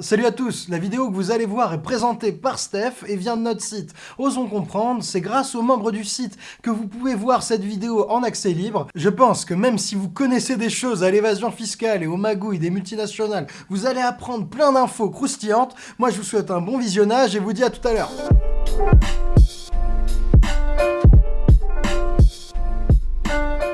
Salut à tous, la vidéo que vous allez voir est présentée par Steph et vient de notre site. Osons comprendre, c'est grâce aux membres du site que vous pouvez voir cette vidéo en accès libre. Je pense que même si vous connaissez des choses à l'évasion fiscale et aux magouilles des multinationales, vous allez apprendre plein d'infos croustillantes. Moi je vous souhaite un bon visionnage et vous dis à tout à l'heure.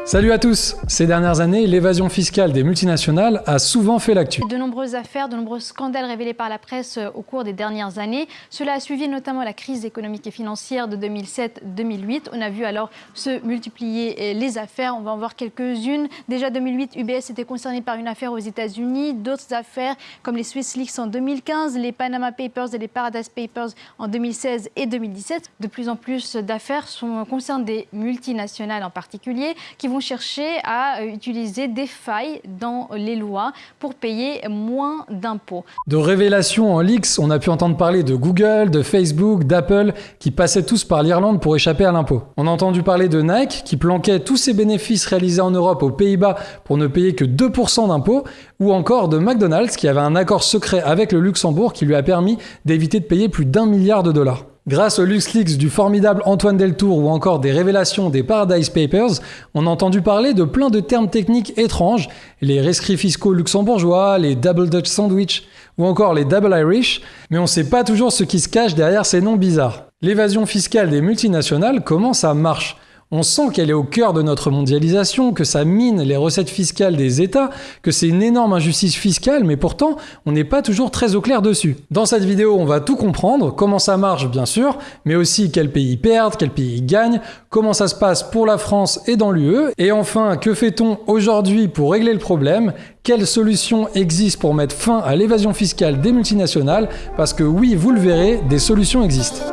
Salut à tous Ces dernières années, l'évasion fiscale des multinationales a souvent fait l'actu. De nombreuses affaires, de nombreux scandales révélés par la presse euh, au cours des dernières années. Cela a suivi notamment la crise économique et financière de 2007-2008. On a vu alors se multiplier euh, les affaires. On va en voir quelques-unes. Déjà 2008, UBS était concerné par une affaire aux États-Unis. D'autres affaires comme les Swiss Leaks en 2015, les Panama Papers et les Paradise Papers en 2016 et 2017. De plus en plus d'affaires concernent des multinationales en particulier qui vont chercher à euh, utiliser des failles dans les lois pour payer moins d'impôts. De révélations en leaks, on a pu entendre parler de Google, de Facebook, d'Apple, qui passaient tous par l'Irlande pour échapper à l'impôt. On a entendu parler de Nike, qui planquait tous ses bénéfices réalisés en Europe aux Pays-Bas pour ne payer que 2% d'impôts, ou encore de McDonald's, qui avait un accord secret avec le Luxembourg qui lui a permis d'éviter de payer plus d'un milliard de dollars. Grâce aux LuxLeaks du formidable Antoine Deltour ou encore des révélations des Paradise Papers, on a entendu parler de plein de termes techniques étranges, les rescrits fiscaux luxembourgeois, les Double Dutch Sandwich ou encore les Double Irish, mais on ne sait pas toujours ce qui se cache derrière ces noms bizarres. L'évasion fiscale des multinationales, comment ça marche? On sent qu'elle est au cœur de notre mondialisation, que ça mine les recettes fiscales des États, que c'est une énorme injustice fiscale, mais pourtant, on n'est pas toujours très au clair dessus. Dans cette vidéo, on va tout comprendre, comment ça marche bien sûr, mais aussi quels pays perdent, quels pays gagnent, comment ça se passe pour la France et dans l'UE, et enfin, que fait-on aujourd'hui pour régler le problème, quelles solutions existent pour mettre fin à l'évasion fiscale des multinationales, parce que oui, vous le verrez, des solutions existent.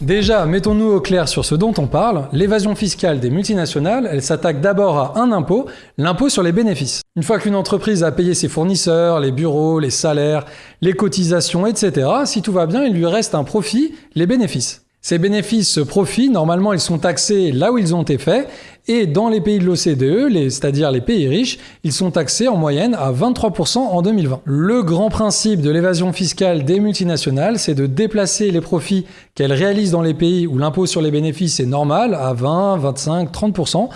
Déjà, mettons-nous au clair sur ce dont on parle. L'évasion fiscale des multinationales, elle s'attaque d'abord à un impôt, l'impôt sur les bénéfices. Une fois qu'une entreprise a payé ses fournisseurs, les bureaux, les salaires, les cotisations, etc., si tout va bien, il lui reste un profit, les bénéfices. Ces bénéfices, ce profit, normalement, ils sont taxés là où ils ont été faits, et dans les pays de l'OCDE, c'est-à-dire les pays riches, ils sont taxés en moyenne à 23% en 2020. Le grand principe de l'évasion fiscale des multinationales, c'est de déplacer les profits qu'elles réalisent dans les pays où l'impôt sur les bénéfices est normal, à 20, 25, 30%,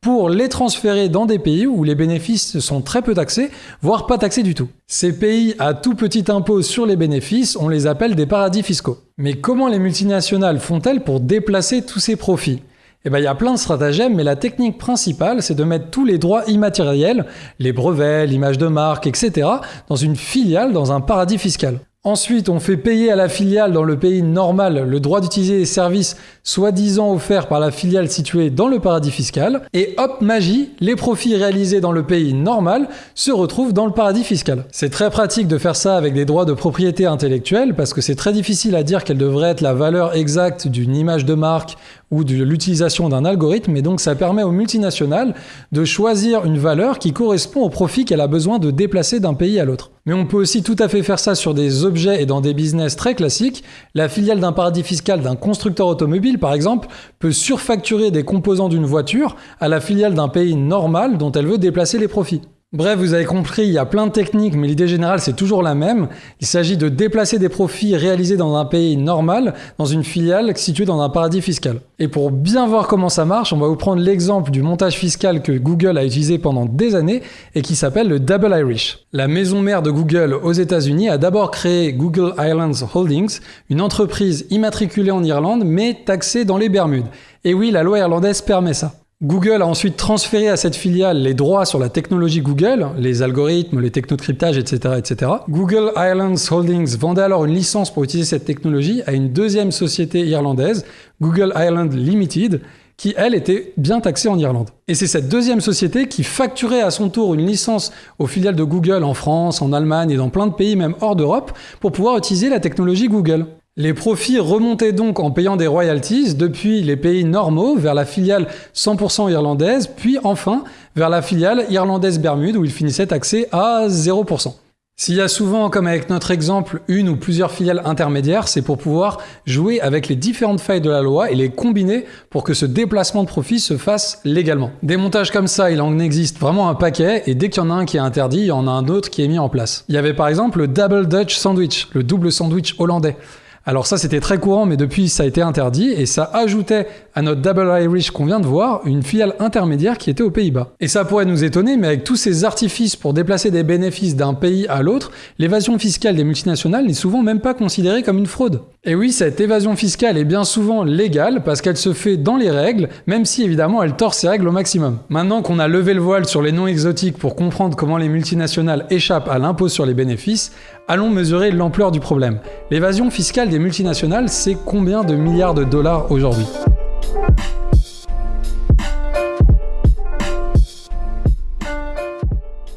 pour les transférer dans des pays où les bénéfices sont très peu taxés, voire pas taxés du tout. Ces pays à tout petit impôt sur les bénéfices, on les appelle des paradis fiscaux. Mais comment les multinationales font-elles pour déplacer tous ces profits? Eh ben, il y a plein de stratagèmes, mais la technique principale, c'est de mettre tous les droits immatériels, les brevets, l'image de marque, etc., dans une filiale, dans un paradis fiscal. Ensuite, on fait payer à la filiale dans le pays normal le droit d'utiliser les services soi-disant offerts par la filiale située dans le paradis fiscal. Et hop, magie, les profits réalisés dans le pays normal se retrouvent dans le paradis fiscal. C'est très pratique de faire ça avec des droits de propriété intellectuelle parce que c'est très difficile à dire quelle devrait être la valeur exacte d'une image de marque ou de l'utilisation d'un algorithme, et donc ça permet aux multinationales de choisir une valeur qui correspond au profit qu'elle a besoin de déplacer d'un pays à l'autre. Mais on peut aussi tout à fait faire ça sur des objets et dans des business très classiques. La filiale d'un paradis fiscal d'un constructeur automobile, par exemple, peut surfacturer des composants d'une voiture à la filiale d'un pays normal dont elle veut déplacer les profits. Bref, vous avez compris, il y a plein de techniques, mais l'idée générale, c'est toujours la même. Il s'agit de déplacer des profits réalisés dans un pays normal, dans une filiale située dans un paradis fiscal. Et pour bien voir comment ça marche, on va vous prendre l'exemple du montage fiscal que Google a utilisé pendant des années et qui s'appelle le Double Irish. La maison mère de Google aux États-Unis a d'abord créé Google Islands Holdings, une entreprise immatriculée en Irlande, mais taxée dans les Bermudes. Et oui, la loi irlandaise permet ça. Google a ensuite transféré à cette filiale les droits sur la technologie Google, les algorithmes, les technocryptages, etc., etc. Google Islands Holdings vendait alors une licence pour utiliser cette technologie à une deuxième société irlandaise, Google Island Limited, qui elle était bien taxée en Irlande. Et c'est cette deuxième société qui facturait à son tour une licence aux filiales de Google en France, en Allemagne et dans plein de pays même hors d'Europe pour pouvoir utiliser la technologie Google. Les profits remontaient donc en payant des royalties depuis les pays normaux vers la filiale 100% irlandaise, puis enfin vers la filiale irlandaise Bermude où ils finissaient taxés à 0%. S'il y a souvent, comme avec notre exemple, une ou plusieurs filiales intermédiaires, c'est pour pouvoir jouer avec les différentes failles de la loi et les combiner pour que ce déplacement de profit se fasse légalement. Des montages comme ça, il en existe vraiment un paquet, et dès qu'il y en a un qui est interdit, il y en a un autre qui est mis en place. Il y avait par exemple le Double Dutch Sandwich, le double sandwich hollandais. Alors ça c'était très courant mais depuis ça a été interdit et ça ajoutait à notre Double Irish qu'on vient de voir une filiale intermédiaire qui était aux Pays-Bas. Et ça pourrait nous étonner mais avec tous ces artifices pour déplacer des bénéfices d'un pays à l'autre, l'évasion fiscale des multinationales n'est souvent même pas considérée comme une fraude. Et oui, cette évasion fiscale est bien souvent légale parce qu'elle se fait dans les règles, même si évidemment elle tord ses règles au maximum. Maintenant qu'on a levé le voile sur les noms exotiques pour comprendre comment les multinationales échappent à l'impôt sur les bénéfices, allons mesurer l'ampleur du problème. L'évasion fiscale des multinationales, c'est combien de milliards de dollars aujourd'hui?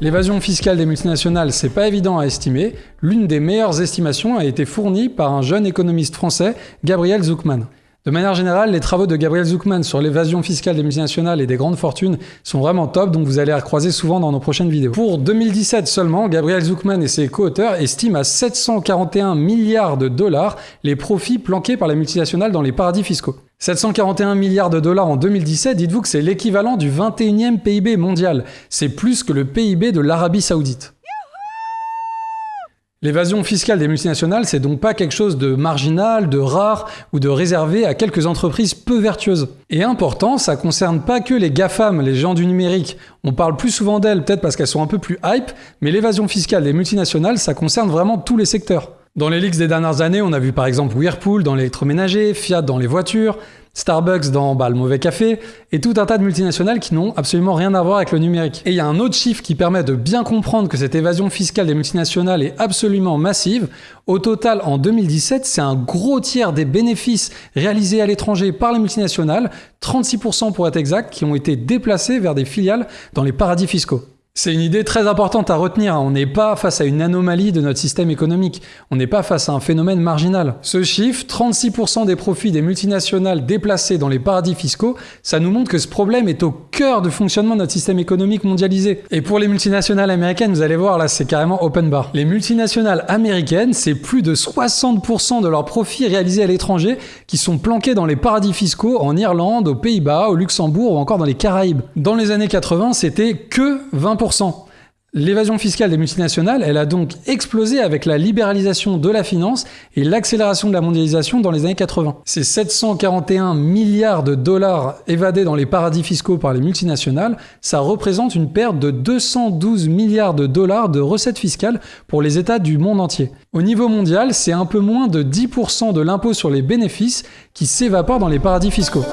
L'évasion fiscale des multinationales, c'est pas évident à estimer. L'une des meilleures estimations a été fournie par un jeune économiste français, Gabriel Zuckman. De manière générale, les travaux de Gabriel Zuckman sur l'évasion fiscale des multinationales et des grandes fortunes sont vraiment top, donc vous allez les recroiser souvent dans nos prochaines vidéos. Pour 2017 seulement, Gabriel Zuckman et ses co-auteurs estiment à 741 milliards de dollars les profits planqués par les multinationales dans les paradis fiscaux. 741 milliards de dollars en 2017, dites-vous que c'est l'équivalent du 21e PIB mondial. C'est plus que le PIB de l'Arabie Saoudite. L'évasion fiscale des multinationales, c'est donc pas quelque chose de marginal, de rare ou de réservé à quelques entreprises peu vertueuses. Et important, ça concerne pas que les GAFAM, les gens du numérique. On parle plus souvent d'elles, peut-être parce qu'elles sont un peu plus hype, mais l'évasion fiscale des multinationales, ça concerne vraiment tous les secteurs. Dans les leaks des dernières années, on a vu par exemple Whirlpool dans l'électroménager, Fiat dans les voitures, Starbucks dans bah, le mauvais café, et tout un tas de multinationales qui n'ont absolument rien à voir avec le numérique. Et il y a un autre chiffre qui permet de bien comprendre que cette évasion fiscale des multinationales est absolument massive. Au total, en 2017, c'est un gros tiers des bénéfices réalisés à l'étranger par les multinationales, 36% pour être exact, qui ont été déplacés vers des filiales dans les paradis fiscaux. C'est une idée très importante à retenir. On n'est pas face à une anomalie de notre système économique. On n'est pas face à un phénomène marginal. Ce chiffre, 36% des profits des multinationales déplacés dans les paradis fiscaux, ça nous montre que ce problème est au cœur du fonctionnement de notre système économique mondialisé. Et pour les multinationales américaines, vous allez voir, là, c'est carrément open bar. Les multinationales américaines, c'est plus de 60% de leurs profits réalisés à l'étranger qui sont planqués dans les paradis fiscaux en Irlande, aux Pays-Bas, au Luxembourg ou encore dans les Caraïbes. Dans les années 80, c'était que 20% L'évasion fiscale des multinationales, elle a donc explosé avec la libéralisation de la finance et l'accélération de la mondialisation dans les années 80. Ces 741 milliards de dollars évadés dans les paradis fiscaux par les multinationales, ça représente une perte de 212 milliards de dollars de recettes fiscales pour les États du monde entier. Au niveau mondial, c'est un peu moins de 10% de l'impôt sur les bénéfices qui s'évapore dans les paradis fiscaux.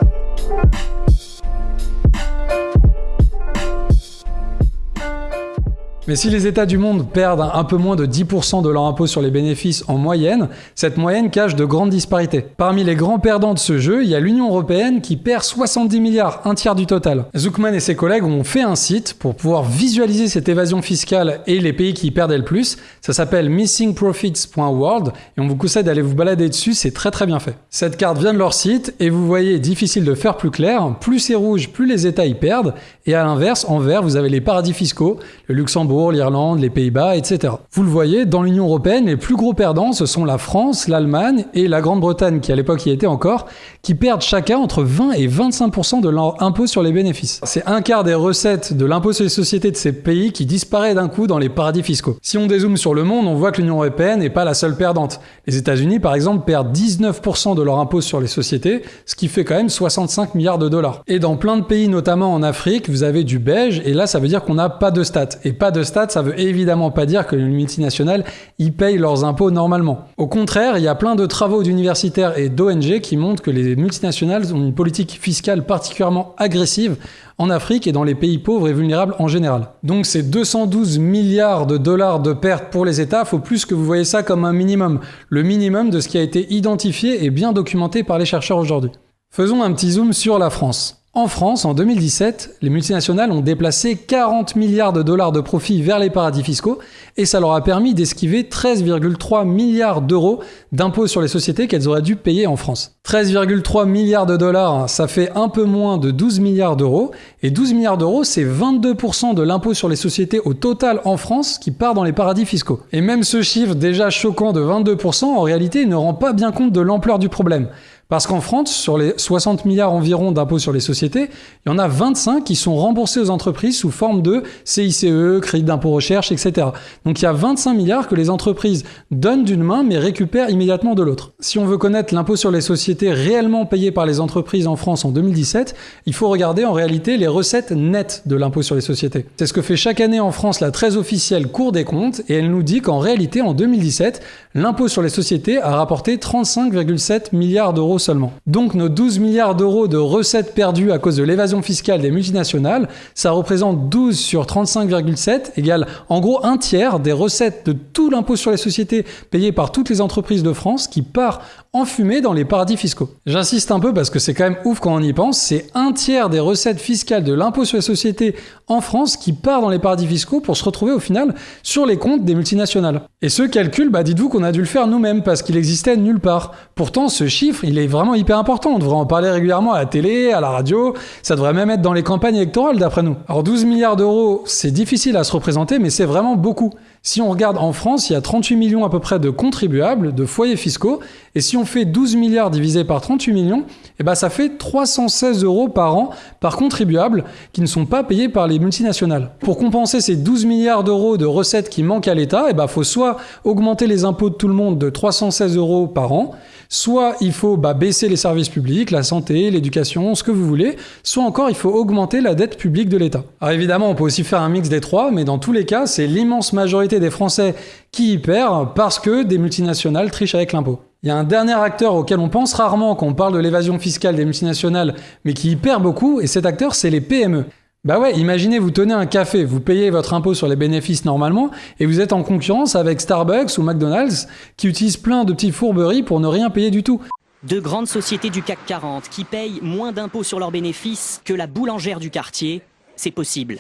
Mais si les États du monde perdent un peu moins de 10% de leur impôt sur les bénéfices en moyenne, cette moyenne cache de grandes disparités. Parmi les grands perdants de ce jeu, il y a l'Union Européenne qui perd 70 milliards, un tiers du total. Zuckman et ses collègues ont fait un site pour pouvoir visualiser cette évasion fiscale et les pays qui y perdaient le plus. Ça s'appelle missingprofits.world et on vous conseille d'aller vous balader dessus, c'est très très bien fait. Cette carte vient de leur site et vous voyez, difficile de faire plus clair, plus c'est rouge, plus les États y perdent et à l'inverse, en vert, vous avez les paradis fiscaux, le Luxembourg, l'Irlande, les Pays-Bas, etc. Vous le voyez, dans l'Union Européenne, les plus gros perdants, ce sont la France, l'Allemagne et la Grande-Bretagne, qui à l'époque y était encore, qui perdent chacun entre 20 et 25% de leur impôt sur les bénéfices. C'est un quart des recettes de l'impôt sur les sociétés de ces pays qui disparaît d'un coup dans les paradis fiscaux. Si on dézoome sur le monde, on voit que l'Union Européenne n'est pas la seule perdante. Les États-Unis, par exemple, perdent 19% de leur impôt sur les sociétés, ce qui fait quand même 65 milliards de dollars. Et dans plein de pays, notamment en Afrique, vous avez du beige, et là, ça veut dire qu'on n'a pas de stats. Et pas de stade, ça veut évidemment pas dire que les multinationales y payent leurs impôts normalement. Au contraire, il y a plein de travaux d'universitaires et d'ONG qui montrent que les multinationales ont une politique fiscale particulièrement agressive en Afrique et dans les pays pauvres et vulnérables en général. Donc ces 212 milliards de dollars de pertes pour les États, faut plus que vous voyez ça comme un minimum, le minimum de ce qui a été identifié et bien documenté par les chercheurs aujourd'hui. Faisons un petit zoom sur la France. En France, en 2017, les multinationales ont déplacé 40 milliards de dollars de profits vers les paradis fiscaux et ça leur a permis d'esquiver 13,3 milliards d'euros d'impôts sur les sociétés qu'elles auraient dû payer en France. 13,3 milliards de dollars, ça fait un peu moins de 12 milliards d'euros et 12 milliards d'euros, c'est 22% de l'impôt sur les sociétés au total en France qui part dans les paradis fiscaux. Et même ce chiffre déjà choquant de 22%, en réalité, ne rend pas bien compte de l'ampleur du problème. Parce qu'en France, sur les 60 milliards environ d'impôts sur les sociétés, il y en a 25 qui sont remboursés aux entreprises sous forme de CICE, crédit d'impôt recherche, etc. Donc il y a 25 milliards que les entreprises donnent d'une main mais récupèrent immédiatement de l'autre. Si on veut connaître l'impôt sur les sociétés réellement payé par les entreprises en France en 2017, il faut regarder en réalité les recettes nettes de l'impôt sur les sociétés. C'est ce que fait chaque année en France la très officielle Cour des comptes et elle nous dit qu'en réalité en 2017, l'impôt sur les sociétés a rapporté 35,7 milliards d'euros seulement. Donc nos 12 milliards d'euros de recettes perdues à cause de l'évasion fiscale des multinationales, ça représente 12 sur 35,7 égale en gros un tiers des recettes de tout l'impôt sur les sociétés payé par toutes les entreprises de France qui part en fumée dans les paradis fiscaux. J'insiste un peu parce que c'est quand même ouf quand on y pense, c'est un tiers des recettes fiscales de l'impôt sur les sociétés en France qui part dans les paradis fiscaux pour se retrouver au final sur les comptes des multinationales. Et ce calcul, bah dites-vous qu'on a dû le faire nous-mêmes parce qu'il existait nulle part. Pourtant, ce chiffre, il est vraiment hyper important. On devrait en parler régulièrement à la télé, à la radio. Ça devrait même être dans les campagnes électorales d'après nous. Alors 12 milliards d'euros, c'est difficile à se représenter, mais c'est vraiment beaucoup. Si on regarde en France, il y a 38 millions à peu près de contribuables, de foyers fiscaux, et si on fait 12 milliards divisé par 38 millions, eh ben ça fait 316 euros par an par contribuable qui ne sont pas payés par les multinationales. Pour compenser ces 12 milliards d'euros de recettes qui manquent à l'État, il eh ben faut soit augmenter les impôts de tout le monde de 316 euros par an, Soit il faut bah, baisser les services publics, la santé, l'éducation, ce que vous voulez, soit encore il faut augmenter la dette publique de l'État. Alors évidemment, on peut aussi faire un mix des trois, mais dans tous les cas, c'est l'immense des Français qui y perd parce que des multinationales trichent avec l'impôt. Il y a un dernier acteur auquel on pense rarement quand on parle de l'évasion fiscale des multinationales, mais qui y perd beaucoup, et cet acteur, c'est les PME. Bah ouais, imaginez, vous tenez un café, vous payez votre impôt sur les bénéfices normalement, et vous êtes en concurrence avec Starbucks ou McDonald's qui utilisent plein de petites fourberies pour ne rien payer du tout. De grandes sociétés du CAC 40 qui payent moins d'impôts sur leurs bénéfices que la boulangère du quartier, c'est possible.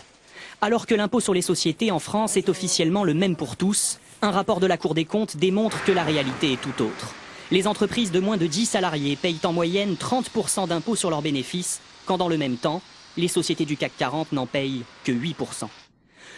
Alors que l'impôt sur les sociétés en France est officiellement le même pour tous, un rapport de la Cour des comptes démontre que la réalité est tout autre. Les entreprises de moins de 10 salariés payent en moyenne 30% d'impôts sur leurs bénéfices, quand dans le même temps, les sociétés du CAC 40 n'en payent que 8%.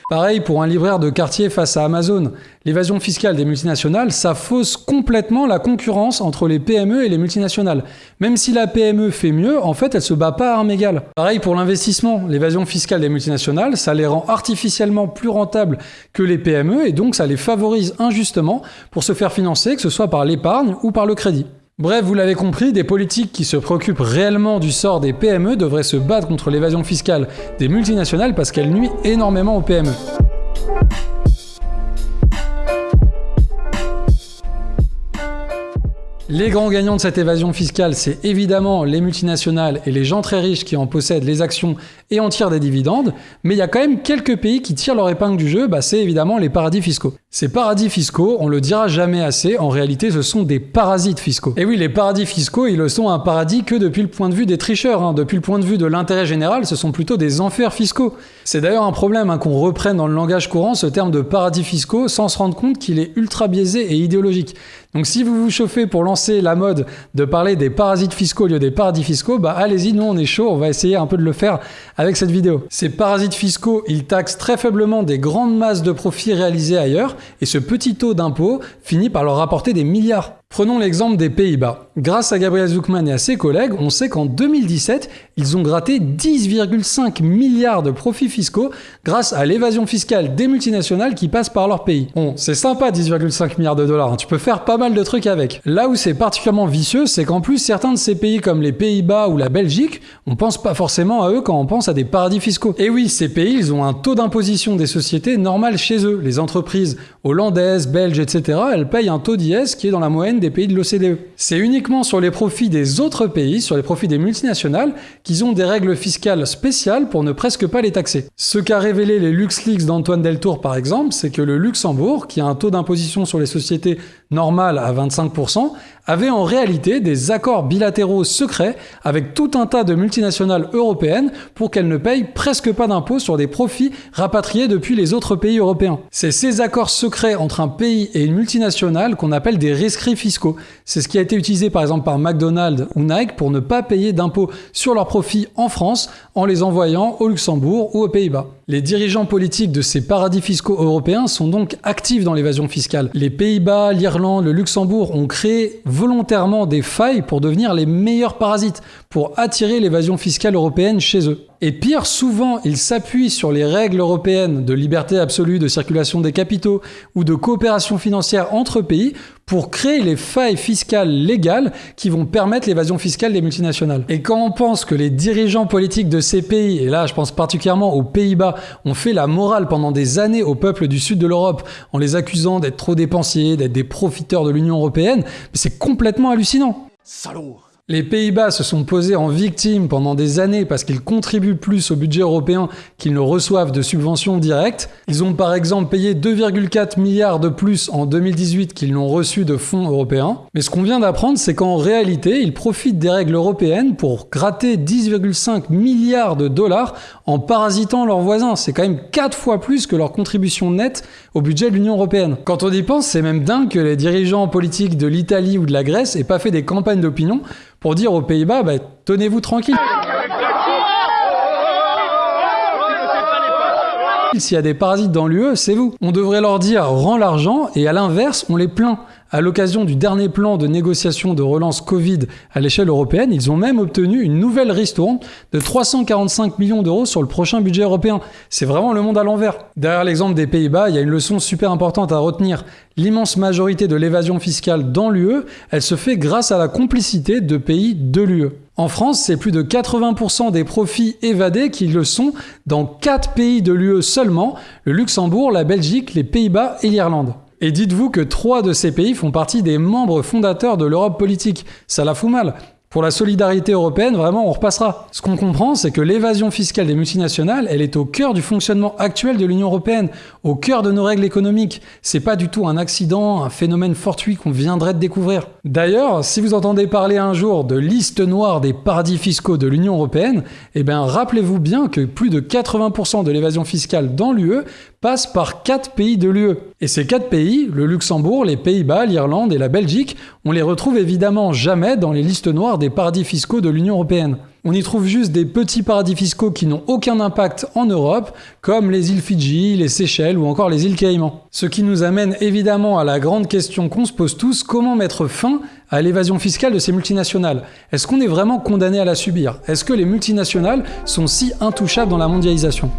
Pareil pour un libraire de quartier face à Amazon. L'évasion fiscale des multinationales, ça fausse complètement la concurrence entre les PME et les multinationales. Même si la PME fait mieux, en fait, elle se bat pas à armes égales. Pareil pour l'investissement. L'évasion fiscale des multinationales, ça les rend artificiellement plus rentables que les PME et donc ça les favorise injustement pour se faire financer, que ce soit par l'épargne ou par le crédit. Bref, vous l'avez compris, des politiques qui se préoccupent réellement du sort des PME devraient se battre contre l'évasion fiscale des multinationales parce qu'elle nuit énormément aux PME. Les grands gagnants de cette évasion fiscale, c'est évidemment les multinationales et les gens très riches qui en possèdent les actions et en tirent des dividendes, mais il y a quand même quelques pays qui tirent leur épingle du jeu, bah c'est évidemment les paradis fiscaux. Ces paradis fiscaux, on le dira jamais assez, en réalité ce sont des parasites fiscaux. Et oui, les paradis fiscaux, ils le sont un paradis que depuis le point de vue des tricheurs, hein. depuis le point de vue de l'intérêt général, ce sont plutôt des enfers fiscaux. C'est d'ailleurs un problème hein, qu'on reprenne dans le langage courant ce terme de paradis fiscaux sans se rendre compte qu'il est ultra biaisé et idéologique. Donc si vous vous chauffez pour lancer la mode de parler des parasites fiscaux au lieu des paradis fiscaux, bah allez-y, nous on est chaud, on va essayer un peu de le faire avec cette vidéo. Ces parasites fiscaux, ils taxent très faiblement des grandes masses de profits réalisés ailleurs, et ce petit taux d'impôt finit par leur rapporter des milliards. Prenons l'exemple des Pays-Bas. Grâce à Gabriel Zuckman et à ses collègues, on sait qu'en 2017, ils ont gratté 10,5 milliards de profits fiscaux grâce à l'évasion fiscale des multinationales qui passent par leur pays. Bon, c'est sympa 10,5 milliards de dollars, hein. tu peux faire pas mal de trucs avec. Là où c'est particulièrement vicieux, c'est qu'en plus certains de ces pays comme les Pays-Bas ou la Belgique, on pense pas forcément à eux quand on pense à des paradis fiscaux. Et oui, ces pays, ils ont un taux d'imposition des sociétés normal chez eux. Les entreprises hollandaises, belges, etc., elles payent un taux d'IS qui est dans la moyenne pays de l'OCDE. C'est uniquement sur les profits des autres pays, sur les profits des multinationales, qu'ils ont des règles fiscales spéciales pour ne presque pas les taxer. Ce qu'a révélé les LuxLeaks d'Antoine Deltour par exemple, c'est que le Luxembourg, qui a un taux d'imposition sur les sociétés normales à 25%, avaient en réalité des accords bilatéraux secrets avec tout un tas de multinationales européennes pour qu'elles ne payent presque pas d'impôts sur des profits rapatriés depuis les autres pays européens. C'est ces accords secrets entre un pays et une multinationale qu'on appelle des rescrits fiscaux. C'est ce qui a été utilisé par exemple par McDonald's ou Nike pour ne pas payer d'impôts sur leurs profits en France en les envoyant au Luxembourg ou aux Pays-Bas. Les dirigeants politiques de ces paradis fiscaux européens sont donc actifs dans l'évasion fiscale. Les Pays-Bas, l'Irlande, le Luxembourg ont créé volontairement des failles pour devenir les meilleurs parasites, pour attirer l'évasion fiscale européenne chez eux. Et pire, souvent, ils s'appuient sur les règles européennes de liberté absolue de circulation des capitaux ou de coopération financière entre pays pour créer les failles fiscales légales qui vont permettre l'évasion fiscale des multinationales. Et quand on pense que les dirigeants politiques de ces pays, et là je pense particulièrement aux Pays-Bas, ont fait la morale pendant des années au peuple du sud de l'Europe en les accusant d'être trop dépensiers, d'être des profiteurs de l'Union européenne, c'est complètement hallucinant. Salaud les Pays-Bas se sont posés en victimes pendant des années parce qu'ils contribuent plus au budget européen qu'ils ne reçoivent de subventions directes. Ils ont par exemple payé 2,4 milliards de plus en 2018 qu'ils n'ont reçu de fonds européens. Mais ce qu'on vient d'apprendre, c'est qu'en réalité, ils profitent des règles européennes pour gratter 10,5 milliards de dollars en parasitant leurs voisins. C'est quand même 4 fois plus que leur contribution nette au budget de l'Union européenne. Quand on y pense, c'est même dingue que les dirigeants politiques de l'Italie ou de la Grèce aient pas fait des campagnes d'opinion pour dire aux Pays-Bas, bah, tenez-vous tranquille. S'il y a des parasites dans l'UE, c'est vous. On devrait leur dire rends l'argent et à l'inverse, on les plaint. À l'occasion du dernier plan de négociation de relance Covid à l'échelle européenne, ils ont même obtenu une nouvelle ristourne de 345 millions d'euros sur le prochain budget européen. C'est vraiment le monde à l'envers. Derrière l'exemple des Pays-Bas, il y a une leçon super importante à retenir. L'immense majorité de l'évasion fiscale dans l'UE, elle se fait grâce à la complicité de pays de l'UE. En France, c'est plus de 80% des profits évadés qui le sont dans 4 pays de l'UE seulement, le Luxembourg, la Belgique, les Pays-Bas et l'Irlande. Et dites-vous que trois de ces pays font partie des membres fondateurs de l'Europe politique. Ça la fout mal. Pour la solidarité européenne, vraiment, on repassera. Ce qu'on comprend, c'est que l'évasion fiscale des multinationales, elle est au cœur du fonctionnement actuel de l'Union européenne, au cœur de nos règles économiques. C'est pas du tout un accident, un phénomène fortuit qu'on viendrait de découvrir. D'ailleurs, si vous entendez parler un jour de liste noire des paradis fiscaux de l'Union européenne, eh bien, rappelez-vous bien que plus de 80% de l'évasion fiscale dans l'UE passe par quatre pays de l'UE. Et ces quatre pays, le Luxembourg, les Pays-Bas, l'Irlande et la Belgique, on les retrouve évidemment jamais dans les listes noires des paradis fiscaux de l'Union européenne. On y trouve juste des petits paradis fiscaux qui n'ont aucun impact en Europe, comme les îles Fidji, les Seychelles ou encore les îles Caïmans. Ce qui nous amène évidemment à la grande question qu'on se pose tous, comment mettre fin à l'évasion fiscale de ces multinationales? Est-ce qu'on est vraiment condamné à la subir? Est-ce que les multinationales sont si intouchables dans la mondialisation?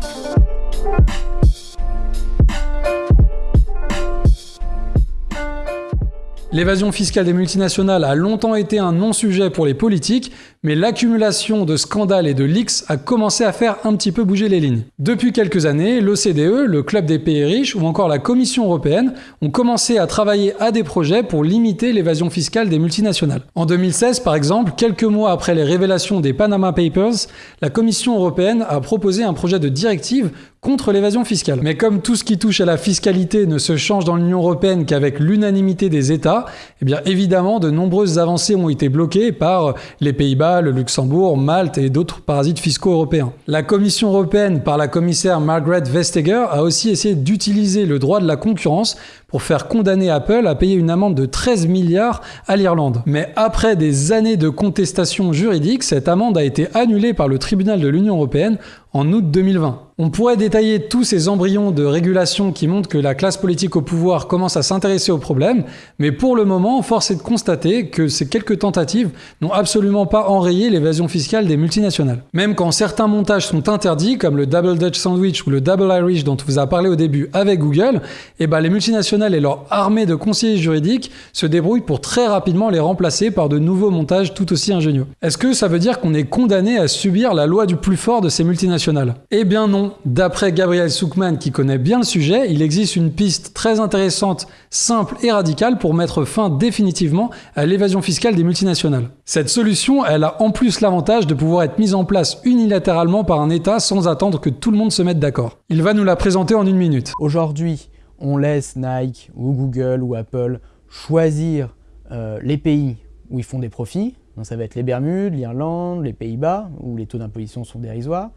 L'évasion fiscale des multinationales a longtemps été un non-sujet pour les politiques, mais l'accumulation de scandales et de leaks a commencé à faire un petit peu bouger les lignes. Depuis quelques années, l'OCDE, le Club des pays riches ou encore la Commission européenne ont commencé à travailler à des projets pour limiter l'évasion fiscale des multinationales. En 2016, par exemple, quelques mois après les révélations des Panama Papers, la Commission européenne a proposé un projet de directive contre l'évasion fiscale. Mais comme tout ce qui touche à la fiscalité ne se change dans l'Union européenne qu'avec l'unanimité des États, eh bien évidemment de nombreuses avancées ont été bloquées par les Pays-Bas, le Luxembourg, Malte et d'autres parasites fiscaux européens. La Commission européenne, par la commissaire Margaret Vestager, a aussi essayé d'utiliser le droit de la concurrence pour faire condamner Apple à payer une amende de 13 milliards à l'Irlande. Mais après des années de contestation juridique, cette amende a été annulée par le tribunal de l'Union européenne en août 2020. On pourrait détailler tous ces embryons de régulation qui montrent que la classe politique au pouvoir commence à s'intéresser au problème, mais pour le moment, force est de constater que ces quelques tentatives n'ont absolument pas enrayé l'évasion fiscale des multinationales. Même quand certains montages sont interdits, comme le Double Dutch Sandwich ou le Double Irish dont on vous a parlé au début avec Google, eh ben les multinationales et leur armée de conseillers juridiques se débrouillent pour très rapidement les remplacer par de nouveaux montages tout aussi ingénieux. Est-ce que ça veut dire qu'on est condamné à subir la loi du plus fort de ces multinationales? Eh bien non. D'après Gabriel Soukman qui connaît bien le sujet, il existe une piste très intéressante, simple et radicale pour mettre fin définitivement à l'évasion fiscale des multinationales. Cette solution, elle a en plus l'avantage de pouvoir être mise en place unilatéralement par un État sans attendre que tout le monde se mette d'accord. Il va nous la présenter en une minute. Aujourd'hui, on laisse Nike ou Google ou Apple choisir euh, les pays où ils font des profits, donc ça va être les Bermudes, l'Irlande, les Pays-Bas, où les taux d'imposition sont dérisoires.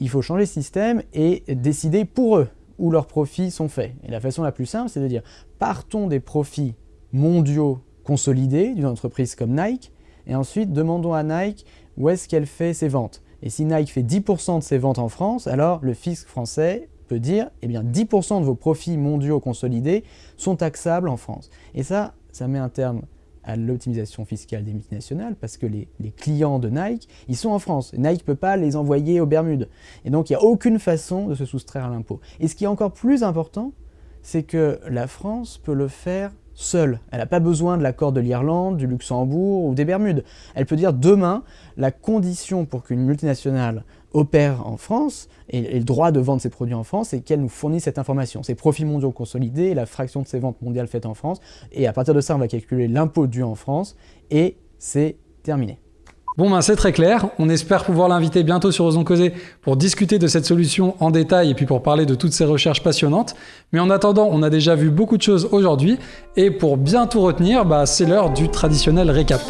Il faut changer ce système et décider pour eux où leurs profits sont faits. Et la façon la plus simple, c'est de dire partons des profits mondiaux consolidés d'une entreprise comme Nike, et ensuite demandons à Nike où est-ce qu'elle fait ses ventes. Et si Nike fait 10% de ses ventes en France, alors le fisc français peut dire eh bien 10% de vos profits mondiaux consolidés sont taxables en France. Et ça, ça met un terme à l'optimisation fiscale des multinationales parce que les, clients de Nike, ils sont en France. Nike ne peut pas les envoyer aux Bermudes. Et donc, il n'y a aucune façon de se soustraire à l'impôt. Et ce qui est encore plus important, c'est que la France peut le faire seule. Elle n'a pas besoin de l'accord de l'Irlande, du Luxembourg ou des Bermudes. Elle peut dire demain, la condition pour qu'une multinationale opère en France et, le droit de vendre ses produits en France, c'est qu'elle nous fournisse cette information. Ses profits mondiaux consolidés, la fraction de ses ventes mondiales faites en France. Et à partir de ça, on va calculer l'impôt dû en France et c'est terminé. Bon ben c'est très clair, on espère pouvoir l'inviter bientôt sur Osons Causer pour discuter de cette solution en détail et puis pour parler de toutes ces recherches passionnantes. Mais en attendant, on a déjà vu beaucoup de choses aujourd'hui et pour bien tout retenir, bah, c'est l'heure du traditionnel récap.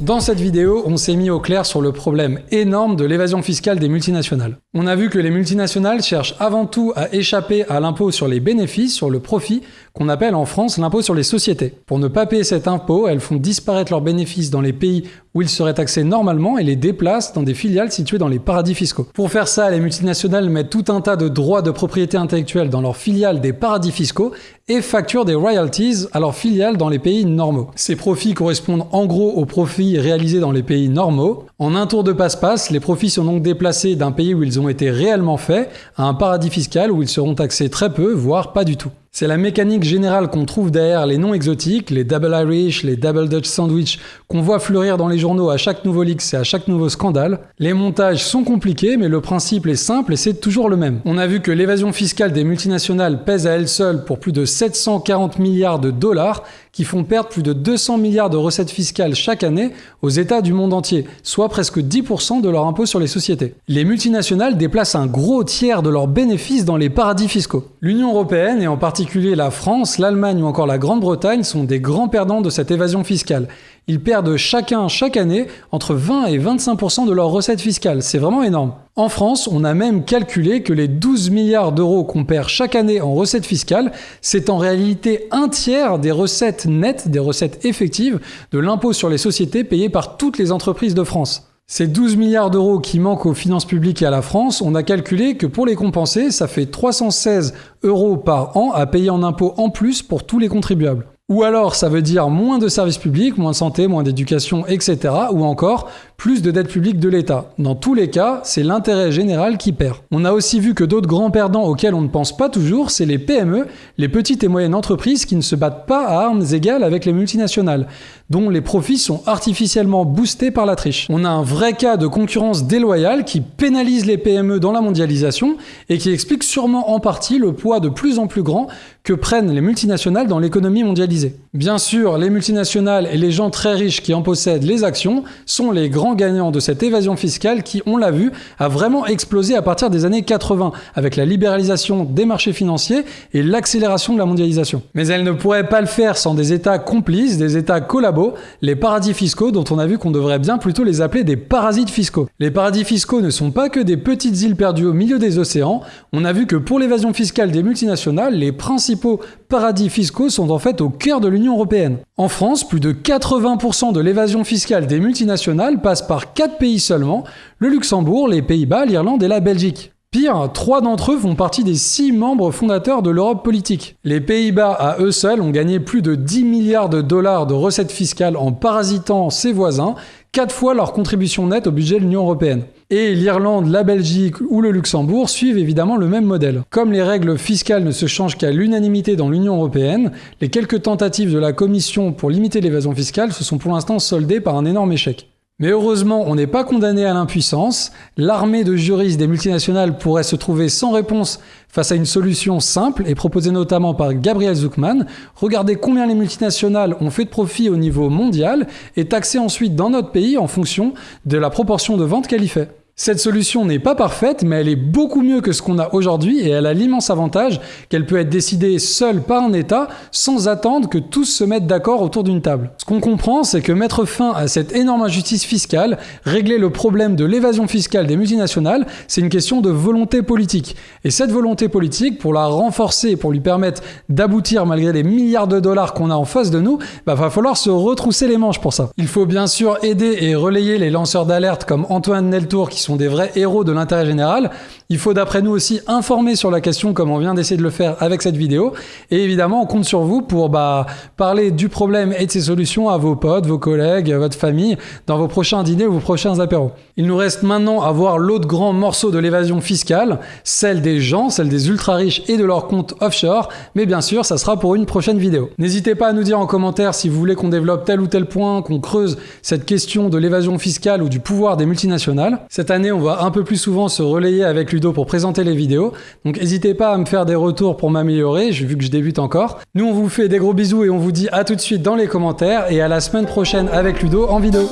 Dans cette vidéo, on s'est mis au clair sur le problème énorme de l'évasion fiscale des multinationales. On a vu que les multinationales cherchent avant tout à échapper à l'impôt sur les bénéfices, sur le profit, qu'on appelle en France l'impôt sur les sociétés. Pour ne pas payer cet impôt, elles font disparaître leurs bénéfices dans les pays où ils seraient taxés normalement et les déplacent dans des filiales situées dans les paradis fiscaux. Pour faire ça, les multinationales mettent tout un tas de droits de propriété intellectuelle dans leurs filiales des paradis fiscaux et facturent des royalties à leurs filiales dans les pays normaux. Ces profits correspondent en gros aux profits réalisés dans les pays normaux. En un tour de passe-passe, les profits sont donc déplacés d'un pays où ils ont été réellement faits à un paradis fiscal où ils seront taxés très peu, voire pas du tout. C'est la mécanique générale qu'on trouve derrière les noms exotiques, les Double Irish, les Double Dutch Sandwich, qu'on voit fleurir dans les journaux à chaque nouveau leak et à chaque nouveau scandale. Les montages sont compliqués, mais le principe est simple et c'est toujours le même. On a vu que l'évasion fiscale des multinationales pèse à elle seule pour plus de 740 milliards de dollars, qui font perdre plus de 200 milliards de recettes fiscales chaque année aux États du monde entier, soit presque 10% de leur impôt sur les sociétés. Les multinationales déplacent un gros tiers de leurs bénéfices dans les paradis fiscaux. L'Union européenne, et en particulier la France, l'Allemagne ou encore la Grande-Bretagne, sont des grands perdants de cette évasion fiscale. Ils perdent chacun, chaque année, entre 20 et 25% de leurs recettes fiscales. C'est vraiment énorme. En France, on a même calculé que les 12 milliards d'euros qu'on perd chaque année en recettes fiscales, c'est en réalité un tiers des recettes nettes, des recettes effectives de l'impôt sur les sociétés payé par toutes les entreprises de France. Ces 12 milliards d'euros qui manquent aux finances publiques et à la France, on a calculé que pour les compenser, ça fait 316 euros par an à payer en impôts en plus pour tous les contribuables. Ou alors ça veut dire moins de services publics, moins de santé, moins d'éducation, etc. Ou encore plus de dette publique de l'État. Dans tous les cas, c'est l'intérêt général qui perd. On a aussi vu que d'autres grands perdants auxquels on ne pense pas toujours, c'est les PME, les petites et moyennes entreprises qui ne se battent pas à armes égales avec les multinationales, dont les profits sont artificiellement boostés par la triche. On a un vrai cas de concurrence déloyale qui pénalise les PME dans la mondialisation et qui explique sûrement en partie le poids de plus en plus grand que prennent les multinationales dans l'économie mondialisée. Bien sûr, les multinationales et les gens très riches qui en possèdent les actions sont les grands gagnants de cette évasion fiscale qui, on l'a vu, a vraiment explosé à partir des années 80 avec la libéralisation des marchés financiers et l'accélération de la mondialisation. Mais elle ne pourrait pas le faire sans des États complices, des États collabos, les paradis fiscaux dont on a vu qu'on devrait bien plutôt les appeler des parasites fiscaux. Les paradis fiscaux ne sont pas que des petites îles perdues au milieu des océans, on a vu que pour l'évasion fiscale des multinationales, les principaux paradis fiscaux sont en fait au cœur de l'Union européenne. En France, plus de 80% de l'évasion fiscale des multinationales passe par 4 pays seulement, le Luxembourg, les Pays-Bas, l'Irlande et la Belgique. Pire, trois d'entre eux font partie des six membres fondateurs de l'Europe politique. Les Pays-Bas, à eux seuls, ont gagné plus de 10 milliards de dollars de recettes fiscales en parasitant ses voisins, quatre fois leur contribution nette au budget de l'Union européenne. Et l'Irlande, la Belgique ou le Luxembourg suivent évidemment le même modèle. Comme les règles fiscales ne se changent qu'à l'unanimité dans l'Union européenne, les quelques tentatives de la Commission pour limiter l'évasion fiscale se sont pour l'instant soldées par un énorme échec. Mais heureusement, on n'est pas condamné à l'impuissance. L'armée de juristes des multinationales pourrait se trouver sans réponse face à une solution simple et proposée notamment par Gabriel Zuckman. Regardez combien les multinationales ont fait de profit au niveau mondial et taxer ensuite dans notre pays en fonction de la proportion de ventes qu'elle y fait. Cette solution n'est pas parfaite, mais elle est beaucoup mieux que ce qu'on a aujourd'hui et elle a l'immense avantage qu'elle peut être décidée seule par un État sans attendre que tous se mettent d'accord autour d'une table. Ce qu'on comprend, c'est que mettre fin à cette énorme injustice fiscale, régler le problème de l'évasion fiscale des multinationales, c'est une question de volonté politique. Et cette volonté politique, pour la renforcer, pour lui permettre d'aboutir malgré les milliards de dollars qu'on a en face de nous, bah, va falloir se retrousser les manches pour ça. Il faut bien sûr aider et relayer les lanceurs d'alerte comme Antoine Neltour qui des vrais héros de l'intérêt général. Il faut d'après nous aussi informer sur la question comme on vient d'essayer de le faire avec cette vidéo. Et évidemment, on compte sur vous pour bah, parler du problème et de ses solutions à vos potes, vos collègues, votre famille, dans vos prochains dîners ou vos prochains apéros. Il nous reste maintenant à voir l'autre grand morceau de l'évasion fiscale, celle des gens, celle des ultra riches et de leurs comptes offshore. Mais bien sûr, ça sera pour une prochaine vidéo. N'hésitez pas à nous dire en commentaire si vous voulez qu'on développe tel ou tel point, qu'on creuse cette question de l'évasion fiscale ou du pouvoir des multinationales. Cette année, on va un peu plus souvent se relayer avec lui pour présenter les vidéos. Donc n'hésitez pas à me faire des retours pour m'améliorer, vu que je débute encore. Nous on vous fait des gros bisous et on vous dit à tout de suite dans les commentaires et à la semaine prochaine avec Ludo en vidéo.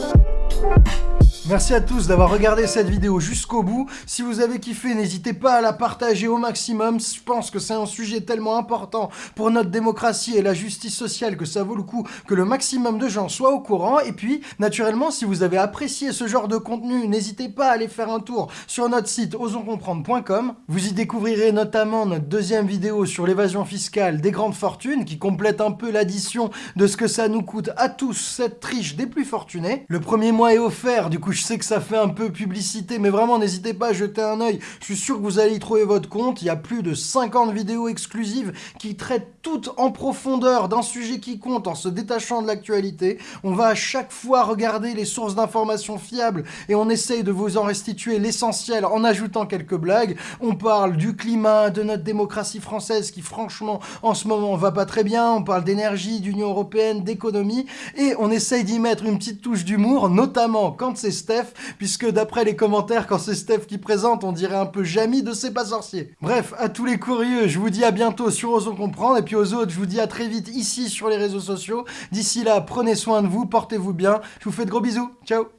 Merci à tous d'avoir regardé cette vidéo jusqu'au bout. Si vous avez kiffé, n'hésitez pas à la partager au maximum. Je pense que c'est un sujet tellement important pour notre démocratie et la justice sociale que ça vaut le coup que le maximum de gens soient au courant. Et puis, naturellement, si vous avez apprécié ce genre de contenu, n'hésitez pas à aller faire un tour sur notre site osonscomprendre.com. Vous y découvrirez notamment notre deuxième vidéo sur l'évasion fiscale des grandes fortunes qui complète un peu l'addition de ce que ça nous coûte à tous cette triche des plus fortunés. Le premier mois est offert, du coup je sais que ça fait un peu publicité, mais vraiment, n'hésitez pas à jeter un oeil. Je suis sûr que vous allez y trouver votre compte. Il y a plus de 50 vidéos exclusives qui traitent toutes en profondeur d'un sujet qui compte en se détachant de l'actualité. On va à chaque fois regarder les sources d'informations fiables et on essaye de vous en restituer l'essentiel en ajoutant quelques blagues. On parle du climat, de notre démocratie française qui franchement en ce moment va pas très bien. On parle d'énergie, d'Union Européenne, d'économie et on essaye d'y mettre une petite touche d'humour, notamment quand c'est Puisque d'après les commentaires, quand c'est Steph qui présente, on dirait un peu Jamie de C'est pas sorcier. Bref, à tous les curieux, je vous dis à bientôt sur Osons Comprendre, et puis aux autres, je vous dis à très vite ici sur les réseaux sociaux. D'ici là, prenez soin de vous, portez-vous bien, je vous fais de gros bisous, ciao